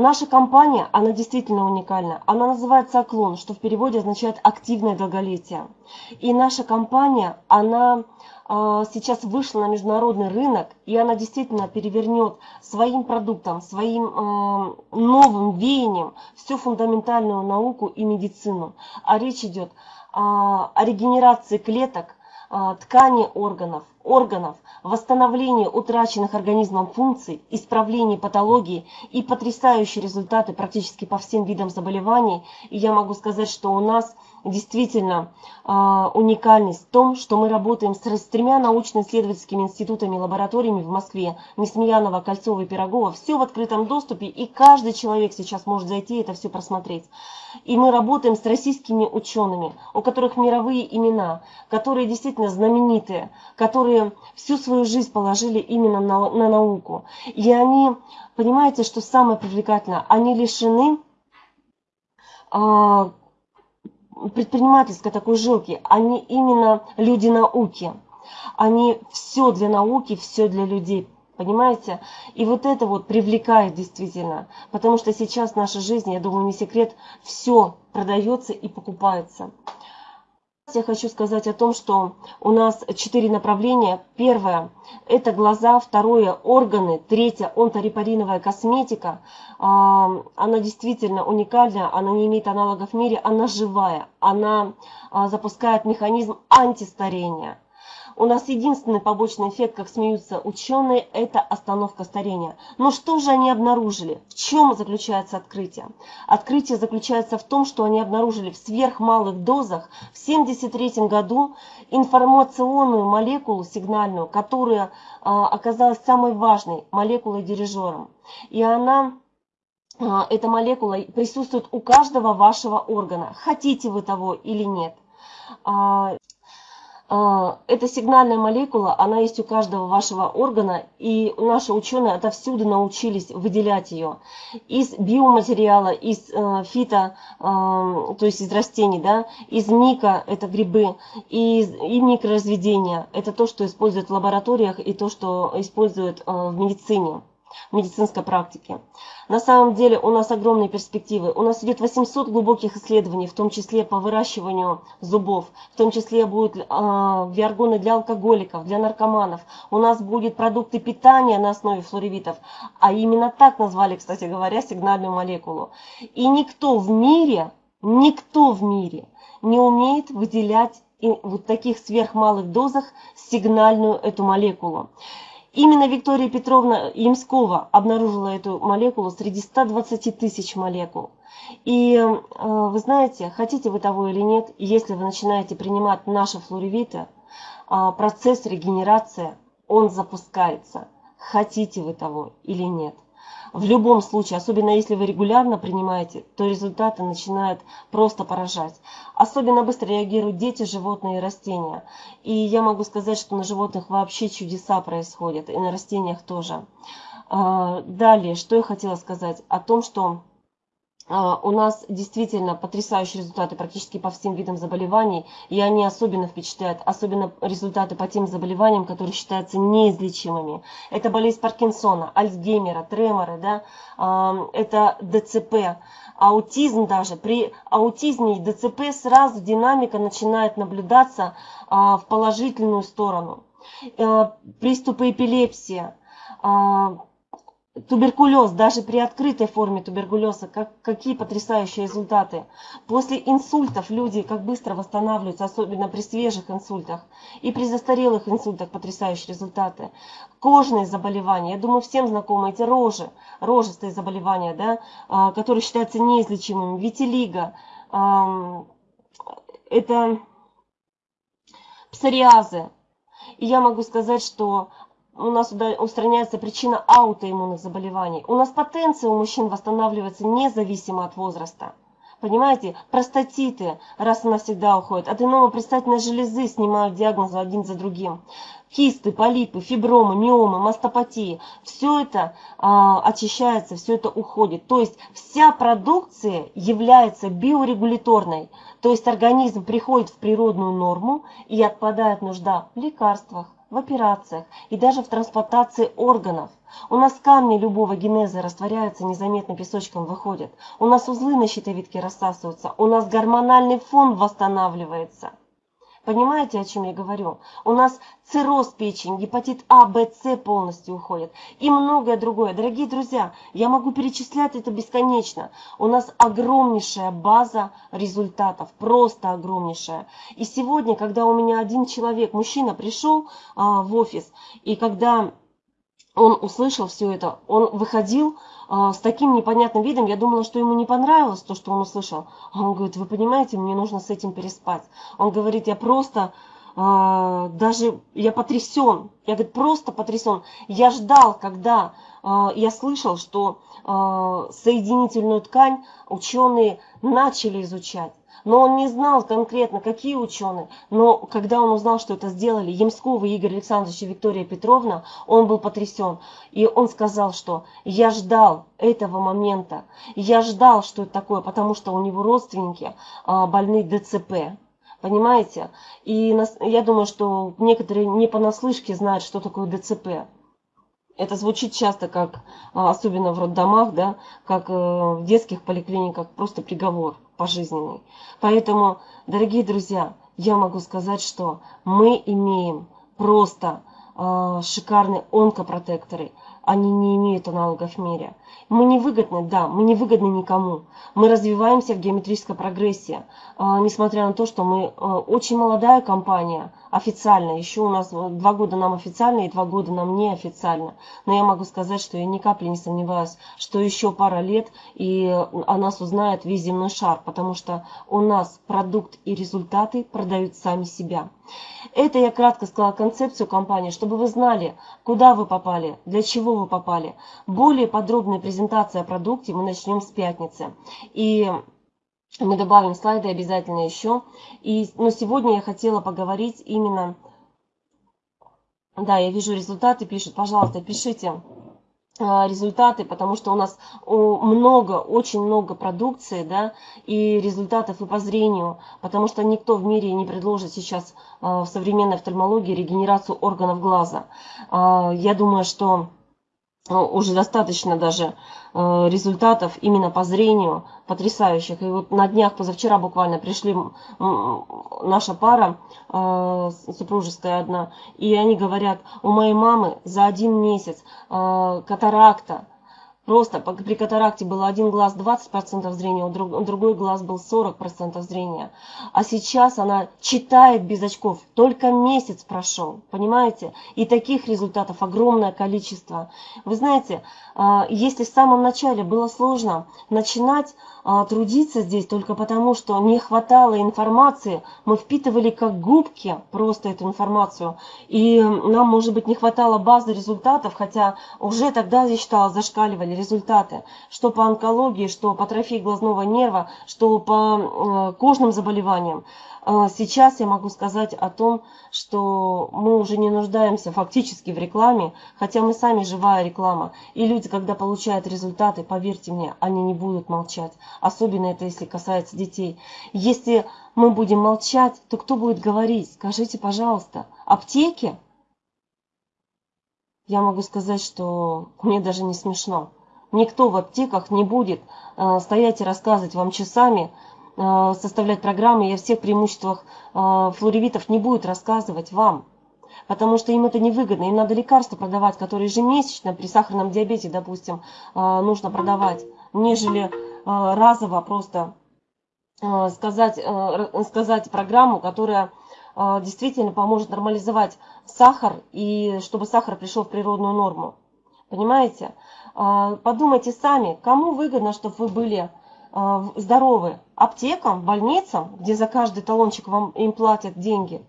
Наша компания, она действительно уникальна. Она называется «Оклон», что в переводе означает «активное долголетие». И наша компания, она а, сейчас вышла на международный рынок, и она действительно перевернет своим продуктом, своим а, новым веянием всю фундаментальную науку и медицину. А речь идет о регенерации клеток, ткани органов, органов, восстановлении утраченных организмом функций, исправлении патологии и потрясающие результаты практически по всем видам заболеваний. И я могу сказать, что у нас – действительно э, уникальность в том, что мы работаем с, с тремя научно-исследовательскими институтами и лабораториями в Москве, Несмеянова, Кольцова и Пирогова. Все в открытом доступе, и каждый человек сейчас может зайти и это все просмотреть. И мы работаем с российскими учеными, у которых мировые имена, которые действительно знаменитые, которые всю свою жизнь положили именно на, на науку. И они, понимаете, что самое привлекательное, они лишены а, предпринимательской такой жилки, они именно люди науки. Они все для науки, все для людей. Понимаете? И вот это вот привлекает действительно. Потому что сейчас в нашей жизни, я думаю, не секрет, все продается и покупается. Я хочу сказать о том, что у нас четыре направления. Первое – это глаза, второе – органы, третье – онторепариновая косметика. А, она действительно уникальная, она не имеет аналогов в мире, она живая, она а, запускает механизм антистарения. У нас единственный побочный эффект, как смеются ученые, это остановка старения. Но что же они обнаружили? В чем заключается открытие? Открытие заключается в том, что они обнаружили в сверхмалых дозах в 1973 году информационную молекулу сигнальную, которая а, оказалась самой важной молекулой-дирижером. И она а, эта молекула присутствует у каждого вашего органа, хотите вы того или нет. А, эта сигнальная молекула, она есть у каждого вашего органа, и наши ученые отовсюду научились выделять ее из биоматериала, из э, фито, э, то есть из растений, да, из мика, это грибы, и, и микроразведения, это то, что используют в лабораториях и то, что используют э, в медицине в медицинской практике. На самом деле у нас огромные перспективы. У нас идет 800 глубоких исследований, в том числе по выращиванию зубов, в том числе будут э, виаргоны для алкоголиков, для наркоманов. У нас будут продукты питания на основе флоревитов, а именно так назвали, кстати говоря, сигнальную молекулу. И никто в мире, никто в мире не умеет выделять в вот таких сверхмалых дозах сигнальную эту молекулу. Именно Виктория Петровна Ямскова обнаружила эту молекулу среди 120 тысяч молекул. И э, вы знаете, хотите вы того или нет, если вы начинаете принимать наши флоревиты, э, процесс регенерации, он запускается. Хотите вы того или нет в любом случае, особенно если вы регулярно принимаете, то результаты начинают просто поражать. Особенно быстро реагируют дети, животные и растения. И я могу сказать, что на животных вообще чудеса происходят, и на растениях тоже. А, далее, что я хотела сказать? О том, что у нас действительно потрясающие результаты практически по всем видам заболеваний, и они особенно впечатляют, особенно результаты по тем заболеваниям, которые считаются неизлечимыми. Это болезнь Паркинсона, Альцгеймера, треморы, да, а, это ДЦП, аутизм даже. При аутизме и ДЦП сразу динамика начинает наблюдаться а, в положительную сторону. Приступы эпилепсии, Туберкулез, даже при открытой форме туберкулеза, как, какие потрясающие результаты. После инсультов люди как быстро восстанавливаются, особенно при свежих инсультах. И при застарелых инсультах потрясающие результаты. Кожные заболевания, я думаю, всем знакомы эти рожи, рожистые заболевания, да, а, которые считаются неизлечимыми. Витилиго, это псориазы. И я могу сказать, что у нас устраняется причина аутоиммунных заболеваний. У нас потенция у мужчин восстанавливается независимо от возраста. Понимаете, простатиты раз и навсегда уходят. Аденома предстательной железы снимают диагнозы один за другим. Кисты, полипы, фибромы, миомы, мастопатии. Все это а, очищается, все это уходит. То есть вся продукция является биорегуляторной. То есть организм приходит в природную норму и отпадает нужда в лекарствах, в операциях и даже в трансплантации органов. У нас камни любого генеза растворяются незаметно песочком выходят. У нас узлы на щитовидке рассасываются. У нас гормональный фон восстанавливается. Понимаете, о чем я говорю? У нас цирроз печени, гепатит А, Б, С полностью уходит. И многое другое. Дорогие друзья, я могу перечислять это бесконечно. У нас огромнейшая база результатов, просто огромнейшая. И сегодня, когда у меня один человек, мужчина, пришел а, в офис, и когда он услышал все это, он выходил а, с таким непонятным видом, я думала, что ему не понравилось то, что он услышал. А он говорит, вы понимаете, мне нужно с этим переспать. Он говорит, я просто, а, даже, я потрясен. Я, говорит, просто потрясен. Я ждал, когда а, я слышал, что а, соединительную ткань ученые начали изучать. Но он не знал конкретно, какие ученые. Но когда он узнал, что это сделали Ямскова Игорь Александрович и Виктория Петровна, он был потрясен. И он сказал, что я ждал этого момента. Я ждал, что это такое, потому что у него родственники а, больны ДЦП. Понимаете? И я думаю, что некоторые не понаслышке знают, что такое ДЦП. Это звучит часто как, а, особенно в роддомах, да, как э, в детских поликлиниках, просто приговор пожизненный. Поэтому, дорогие друзья, я могу сказать, что мы имеем просто э, шикарные онкопротекторы. Они не имеют аналогов в мире. Мы не выгодны, да, мы не выгодны никому. Мы развиваемся в геометрической прогрессии, а, несмотря на то, что мы а, очень молодая компания, официально. Еще у нас два года нам официально и два года нам неофициально. Но я могу сказать, что я ни капли не сомневаюсь, что еще пара лет и о нас узнает весь земной шар, потому что у нас продукт и результаты продают сами себя. Это я кратко сказала концепцию компании, чтобы вы знали, куда вы попали, для чего вы попали. Более подробная презентация о продукте мы начнем с пятницы. И мы добавим слайды обязательно еще. И, но сегодня я хотела поговорить именно... Да, я вижу результаты, пишут. Пожалуйста, пишите а, результаты, потому что у нас много, очень много продукции, да, и результатов и по зрению, потому что никто в мире не предложит сейчас а, в современной офтальмологии регенерацию органов глаза. А, я думаю, что уже достаточно даже э, результатов именно по зрению потрясающих. И вот на днях, позавчера буквально пришли наша пара, э, супружеская одна, и они говорят, у моей мамы за один месяц э, катаракта, Просто при катаракте был один глаз 20% зрения, другой глаз был 40% зрения. А сейчас она читает без очков. Только месяц прошел, понимаете? И таких результатов огромное количество. Вы знаете, а, если в самом начале было сложно начинать а, трудиться здесь только потому, что не хватало информации, мы впитывали как губки просто эту информацию, и нам, может быть, не хватало базы результатов, хотя уже тогда, я считала, зашкаливали результаты, что по онкологии, что по трофии глазного нерва, что по э, кожным заболеваниям. А, сейчас я могу сказать о том, что мы уже не нуждаемся фактически в рекламе, хотя мы сами живая реклама. И люди, когда получают результаты, поверьте мне, они не будут молчать. Особенно это, если касается детей. Если мы будем молчать, то кто будет говорить? Скажите, пожалуйста, аптеки? Я могу сказать, что мне даже не смешно. Никто в аптеках не будет э, стоять и рассказывать вам часами, Э, составлять программы и о всех преимуществах э, флоревитов не будет рассказывать вам. Потому что им это невыгодно. Им надо лекарства продавать, которые ежемесячно при сахарном диабете, допустим, нужно продавать, нежели разово просто сказать, сказать программу, которая действительно поможет нормализовать сахар и чтобы сахар пришел в природную норму. Понимаете? Подумайте сами, кому выгодно, чтобы вы были здоровы, аптекам, больницам, где за каждый талончик вам им платят деньги.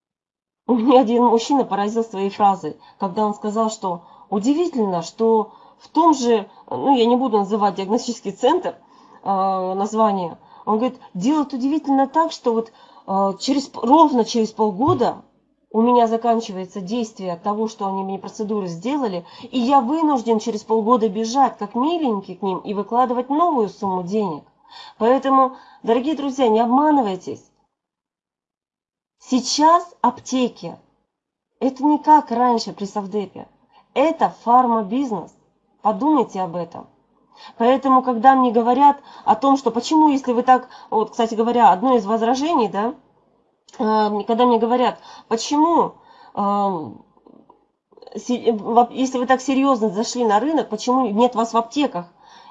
У меня один мужчина поразил своей фразой, когда он сказал, что удивительно, что в том же, ну я не буду называть диагностический центр, э, название, он говорит, делают удивительно так, что вот через, ровно через полгода у меня заканчивается действие того, что они мне процедуры сделали, и я вынужден через полгода бежать, как миленький к ним, и выкладывать новую сумму денег. Поэтому, дорогие друзья, не обманывайтесь. Сейчас аптеки Это не как раньше при Совдепе. Это фармабизнес. Подумайте об этом. Поэтому, когда мне говорят о том, что почему, если вы так, вот, кстати говоря, одно из возражений, да, когда мне говорят, почему, э, если вы так серьезно зашли на рынок, почему нет вас в аптеках?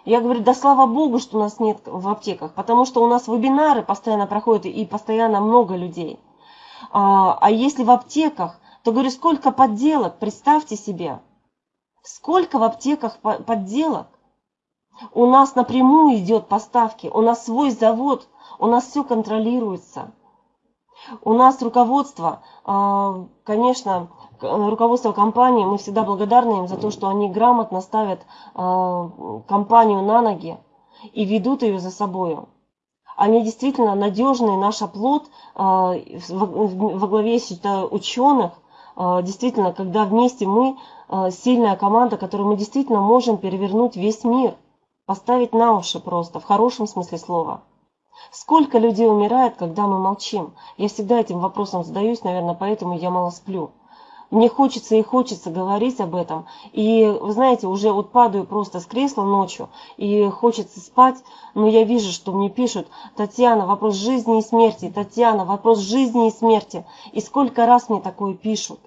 Я говорю, да слава богу, что нас нет в аптеках, потому что у нас вебинары постоянно проходят и постоянно много людей. А, а если в аптеках, то говорю, сколько подделок, представьте себе, сколько в аптеках подделок. У нас напрямую идет поставки, у нас свой завод, у нас все контролируется. У нас руководство, а, конечно, руководство компании, мы всегда благодарны им за то, что они грамотно ставят а, компанию на ноги и ведут ее за собой. Они действительно надежный наш оплот а, во главе считаю, ученых, действительно, когда вместе мы сильная команда, которую мы действительно можем перевернуть весь мир – поставить на уши просто, в хорошем смысле слова. Сколько людей умирает, когда мы молчим? Я всегда этим вопросом задаюсь, наверное, поэтому я мало сплю. Мне хочется и хочется говорить об этом. И, вы знаете, уже вот падаю просто с кресла ночью, и хочется спать, но я вижу, что мне пишут, Татьяна, вопрос жизни и смерти, Татьяна, вопрос жизни и смерти. И сколько раз мне такое пишут.